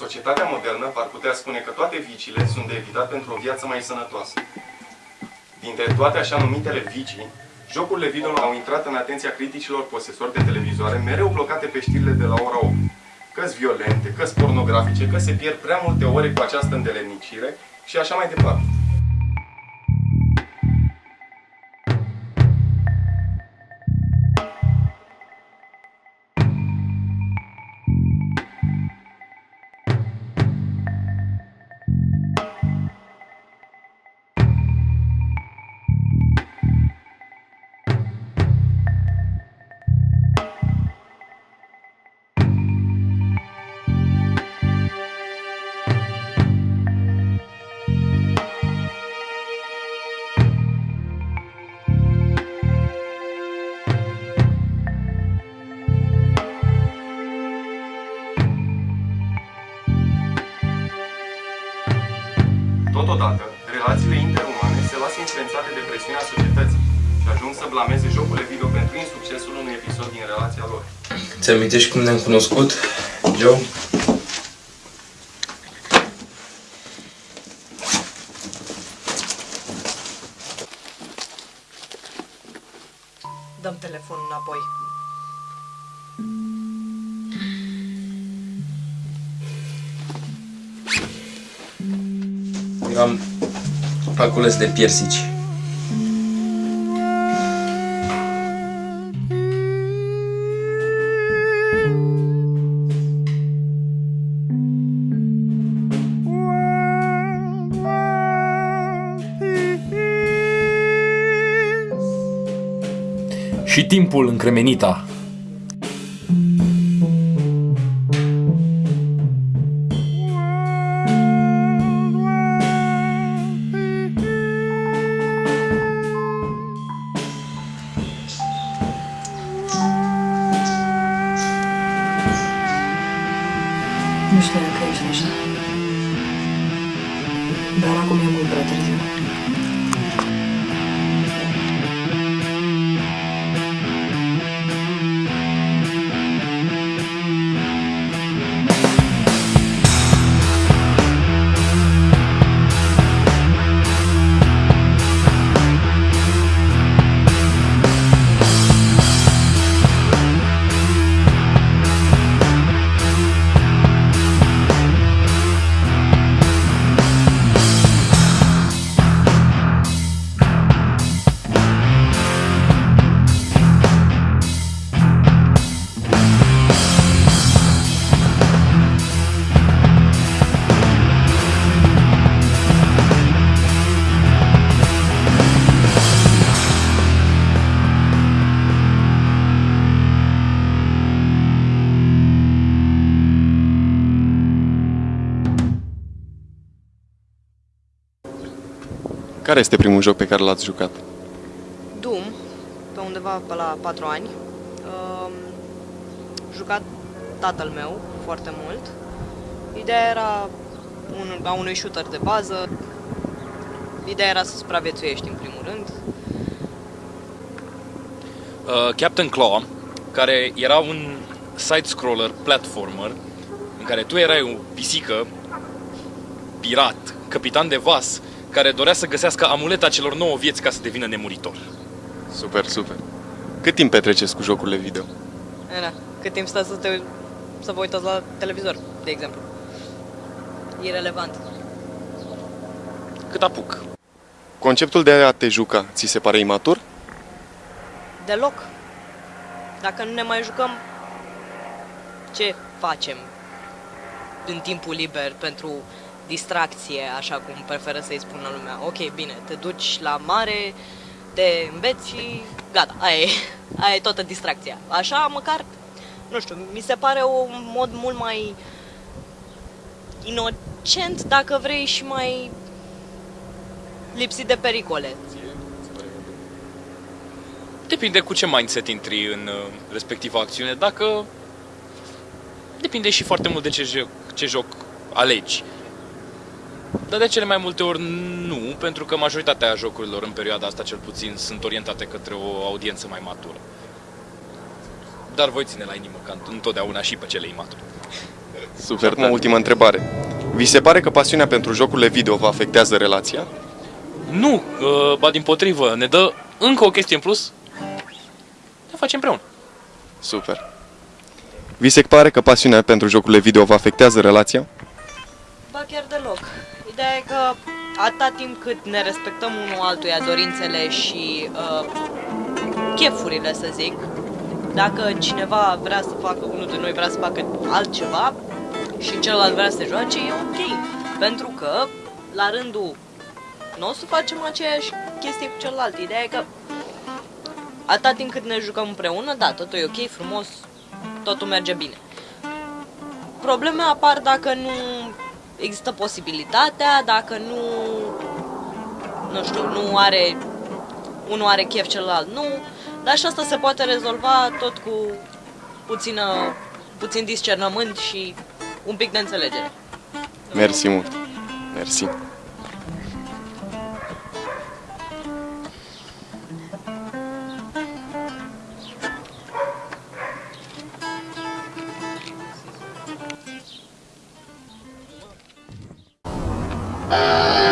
Societatea modernă ar putea spune că toate viciile sunt de evitat pentru o viață mai sănătoasă. Dintre toate așa numitele vicii, jocurile video au intrat în atenția criticilor posesori de televizoare, mereu blocate pe știrile de la ora 8. Că-s violente, că-s pornografice, că se pierd prea multe ore cu această îndelenicire și așa mai departe. Presiunea societății și ajung să blameze jocurile video pentru insuccesul unui episod din relația lor. Ți amintești cum ne-am cunoscut, Joe? Dăm telefonul înapoi. Eram la cules de piersici. Și timpul încremenita. Nu știu dacă ești așa. Dar acum e mult prea târziu. Care este primul joc pe care l-ați jucat? Doom, pe undeva pe la 4 ani. Um, jucat tatăl meu foarte mult. Ideea era un, a unui shooter de bază. Ideea era să supraviețuiești în primul rând. Uh, Captain Claw, care era un side-scroller platformer în care tu erai o pisică pirat, capitan de vas, care dorea să găsească amuleta celor nouă vieți ca să devină nemuritor. Super, super. Cât timp petreceți cu jocurile video? Era, cât timp stați să, te, să vă uitați la televizor, de exemplu. Irelevant. Cât apuc. Conceptul de a te juca, ți se pare imatur? Deloc. Dacă nu ne mai jucăm, ce facem în timpul liber pentru distracție, așa cum preferă să-i spună lumea. Ok, bine, te duci la mare, te înveți și gata, aia e, aia e toată distracția. Așa, măcar, nu știu, mi se pare un mod mult mai inocent, dacă vrei, și mai lipsit de pericole. Depinde cu ce mindset intri în uh, respectiva acțiune. Dacă... Depinde și foarte mult de ce joc, ce joc alegi. Dar de cele mai multe ori nu, pentru că majoritatea jocurilor în perioada asta cel puțin sunt orientate către o audiență mai matură. Dar voi ține la inimă ca întotdeauna și pe cele imature. Super, acum ultima întrebare. Vi se pare că pasiunea pentru jocurile video vă afectează relația? Nu, uh, ba din potrivă, ne dă încă o chestie în plus. Ne facem împreună. Super. Vi se pare că pasiunea pentru jocurile video vă afectează relația? Ba chiar deloc. Ideea e că atâta timp cât ne respectăm unul altuia dorințele și uh, chefurile, să zic, dacă cineva vrea să facă, unul de noi vrea să facă altceva și celălalt vrea să se joace, e ok. Pentru că, la rândul nostru, facem aceeași chestie cu celălalt. Ideea e că atâta timp cât ne jucăm împreună, da, totul e ok, frumos, totul merge bine. Probleme apar dacă nu există posibilitatea, dacă nu, nu știu, nu are, unul are chef, celălalt nu, dar și asta se poate rezolva tot cu puțină, puțin discernământ și un pic de înțelegere. Mersi mult. Mersi. Música